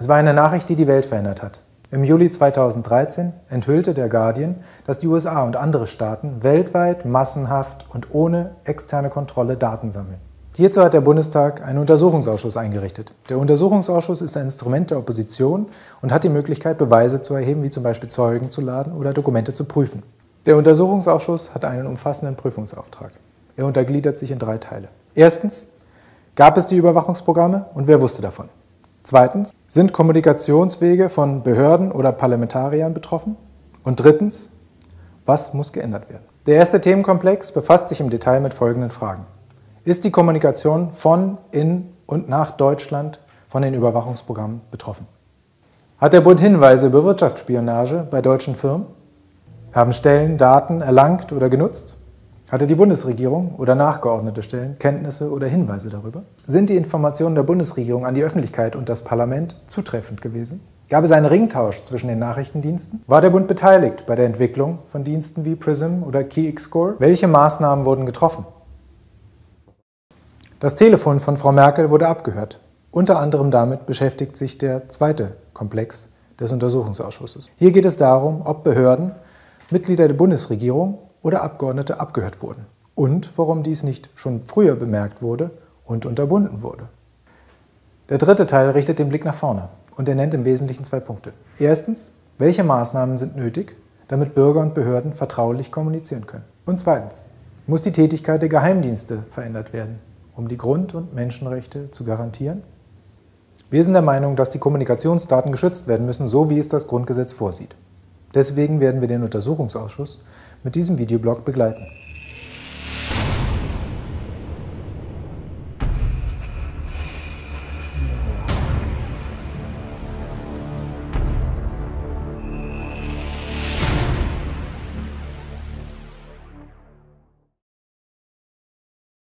Es war eine Nachricht, die die Welt verändert hat. Im Juli 2013 enthüllte der Guardian, dass die USA und andere Staaten weltweit massenhaft und ohne externe Kontrolle Daten sammeln. Hierzu hat der Bundestag einen Untersuchungsausschuss eingerichtet. Der Untersuchungsausschuss ist ein Instrument der Opposition und hat die Möglichkeit, Beweise zu erheben, wie zum Beispiel Zeugen zu laden oder Dokumente zu prüfen. Der Untersuchungsausschuss hat einen umfassenden Prüfungsauftrag. Er untergliedert sich in drei Teile. Erstens, gab es die Überwachungsprogramme und wer wusste davon? Zweitens, sind Kommunikationswege von Behörden oder Parlamentariern betroffen? Und drittens, was muss geändert werden? Der erste Themenkomplex befasst sich im Detail mit folgenden Fragen. Ist die Kommunikation von, in und nach Deutschland von den Überwachungsprogrammen betroffen? Hat der Bund Hinweise über Wirtschaftsspionage bei deutschen Firmen? Haben Stellen Daten erlangt oder genutzt? Hatte die Bundesregierung oder nachgeordnete Stellen Kenntnisse oder Hinweise darüber? Sind die Informationen der Bundesregierung an die Öffentlichkeit und das Parlament zutreffend gewesen? Gab es einen Ringtausch zwischen den Nachrichtendiensten? War der Bund beteiligt bei der Entwicklung von Diensten wie PRISM oder KeyXScore? Welche Maßnahmen wurden getroffen? Das Telefon von Frau Merkel wurde abgehört. Unter anderem damit beschäftigt sich der zweite Komplex des Untersuchungsausschusses. Hier geht es darum, ob Behörden, Mitglieder der Bundesregierung oder Abgeordnete abgehört wurden und warum dies nicht schon früher bemerkt wurde und unterbunden wurde. Der dritte Teil richtet den Blick nach vorne und er nennt im Wesentlichen zwei Punkte. Erstens, welche Maßnahmen sind nötig, damit Bürger und Behörden vertraulich kommunizieren können? Und zweitens, muss die Tätigkeit der Geheimdienste verändert werden? um die Grund- und Menschenrechte zu garantieren? Wir sind der Meinung, dass die Kommunikationsdaten geschützt werden müssen, so wie es das Grundgesetz vorsieht. Deswegen werden wir den Untersuchungsausschuss mit diesem Videoblog begleiten.